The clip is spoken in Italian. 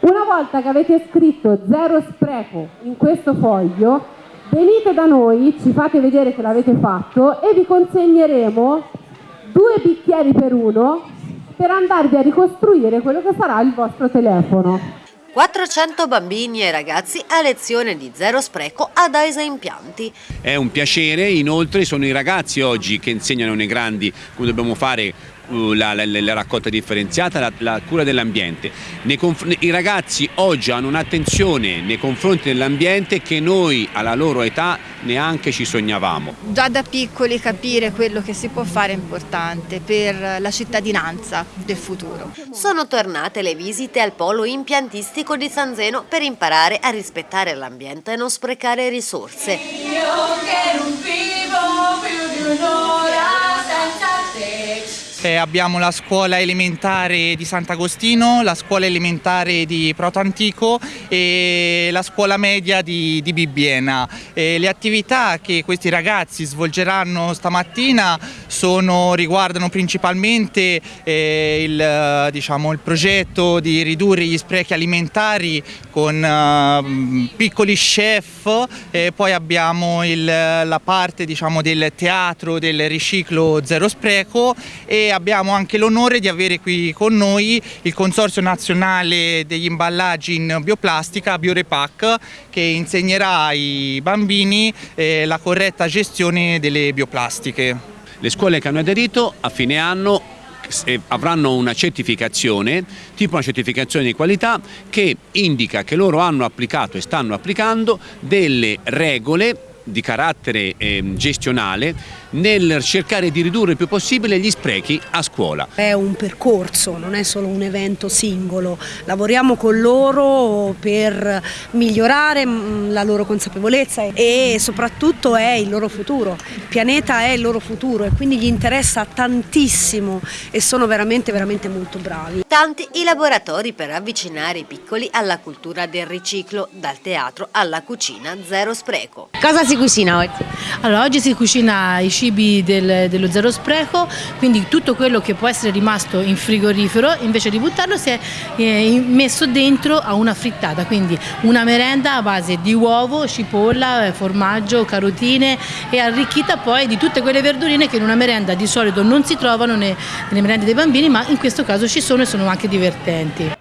Una volta che avete scritto zero spreco in questo foglio, venite da noi, ci fate vedere che l'avete fatto e vi consegneremo due bicchieri per uno per andarvi a ricostruire quello che sarà il vostro telefono. 400 bambini e ragazzi a lezione di zero spreco ad Aisa Impianti. È un piacere, inoltre sono i ragazzi oggi che insegnano nei grandi come dobbiamo fare la, la, la, raccolta differenziata, la, la cura dell'ambiente. I ragazzi oggi hanno un'attenzione nei confronti dell'ambiente che noi alla loro età neanche ci sognavamo. Già da piccoli capire quello che si può fare è importante per la cittadinanza del futuro. Sono tornate le visite al polo impiantistico di San Zeno per imparare a rispettare l'ambiente e non sprecare risorse. Io che non vivo eh, abbiamo la scuola elementare di Sant'Agostino, la scuola elementare di Proto Antico e la scuola media di, di Bibbiena. Eh, le attività che questi ragazzi svolgeranno stamattina sono, riguardano principalmente eh, il, diciamo, il, progetto di ridurre gli sprechi alimentari con uh, piccoli chef, poi abbiamo il, la parte diciamo, del teatro del riciclo zero spreco e abbiamo anche l'onore di avere qui con noi il Consorzio Nazionale degli Imballaggi in Bioplastica, Biorepac, che insegnerà ai bambini eh, la corretta gestione delle bioplastiche. Le scuole che hanno aderito a fine anno avranno una certificazione, tipo una certificazione di qualità che indica che loro hanno applicato e stanno applicando delle regole di carattere eh, gestionale nel cercare di ridurre il più possibile gli sprechi a scuola. È un percorso, non è solo un evento singolo, lavoriamo con loro per migliorare mm, la loro consapevolezza e soprattutto è il loro futuro, il pianeta è il loro futuro e quindi gli interessa tantissimo e sono veramente veramente molto bravi. Tanti i laboratori per avvicinare i piccoli alla cultura del riciclo, dal teatro alla cucina zero spreco. Cosa si cucina oggi? Allora, oggi si cucina i cibi del, dello zero spreco, quindi tutto quello che può essere rimasto in frigorifero, invece di buttarlo si è eh, messo dentro a una frittata, quindi una merenda a base di uovo, cipolla, eh, formaggio, carotine e arricchita poi di tutte quelle verdurine che in una merenda di solito non si trovano nelle merende dei bambini, ma in questo caso ci sono e sono anche divertenti.